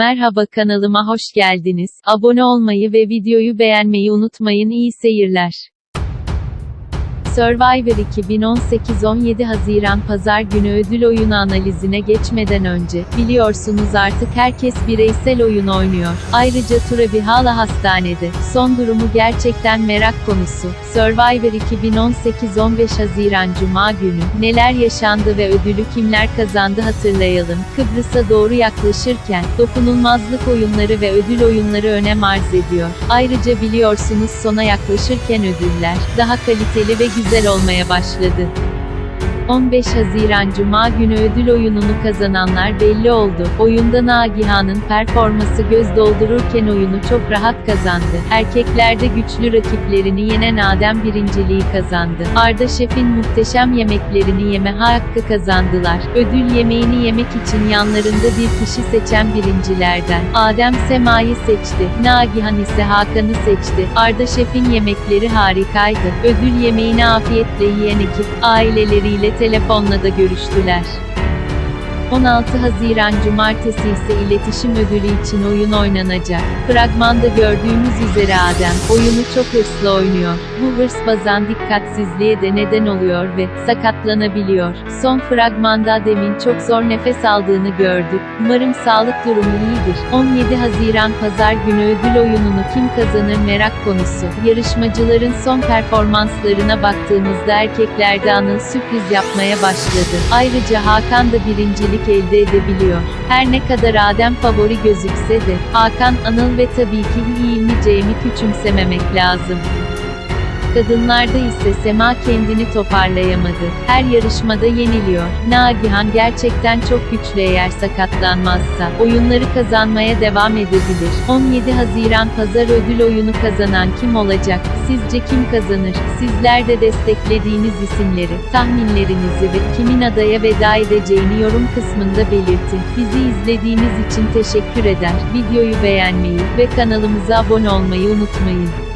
Merhaba kanalıma hoş geldiniz. Abone olmayı ve videoyu beğenmeyi unutmayın. İyi seyirler. Survivor 2018 17 Haziran Pazar günü ödül oyunu analizine geçmeden önce, biliyorsunuz artık herkes bireysel oyun oynuyor. Ayrıca Turabi hala hastanede. Son durumu gerçekten merak konusu. Survivor 2018 15 Haziran Cuma günü, neler yaşandı ve ödülü kimler kazandı hatırlayalım. Kıbrıs'a doğru yaklaşırken, dokunulmazlık oyunları ve ödül oyunları önem arz ediyor. Ayrıca biliyorsunuz sona yaklaşırken ödüller, daha kaliteli ve güzel olmaya başladı. 15 Haziran Cuma günü ödül oyununu kazananlar belli oldu. Oyunda Nagihan'ın performası göz doldururken oyunu çok rahat kazandı. Erkeklerde güçlü rakiplerini yenen Adem birinciliği kazandı. Arda Şef'in muhteşem yemeklerini yeme hakkı kazandılar. Ödül yemeğini yemek için yanlarında bir kişi seçen birincilerden. Adem Sema'yı seçti. Nagihan ise Hakan'ı seçti. Arda Şef'in yemekleri harikaydı. Ödül yemeğini afiyetle yiyen ekip, aileleriyle telefonla da görüştüler. 16 Haziran Cumartesi ise iletişim ödülü için oyun oynanacak. Fragmanda gördüğümüz üzere Adem, oyunu çok hırslı oynuyor. Bu hırs bazen dikkatsizliğe de neden oluyor ve sakatlanabiliyor. Son fragmanda Adem'in çok zor nefes aldığını gördük. Umarım sağlık durumu iyidir. 17 Haziran Pazar günü ödül oyununu kim kazanır merak konusu. Yarışmacıların son performanslarına baktığımızda erkeklerde Anıl sürpriz yapmaya başladı. Ayrıca Hakan da birincilik elde edebiliyor. Her ne kadar Adem favori gözükse de, Hakan, Anıl ve tabii ki İlmi Cem'i küçümsememek lazım. Kadınlarda ise Sema kendini toparlayamadı. Her yarışmada yeniliyor. Nagihan gerçekten çok güçlü eğer sakatlanmazsa. Oyunları kazanmaya devam edebilir. 17 Haziran Pazar ödül oyunu kazanan kim olacak? Sizce kim kazanır? Sizler de desteklediğiniz isimleri, tahminlerinizi ve kimin adaya veda edeceğini yorum kısmında belirtin. Bizi izlediğiniz için teşekkür eder. Videoyu beğenmeyi ve kanalımıza abone olmayı unutmayın.